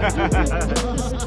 Ha ha ha ha ha!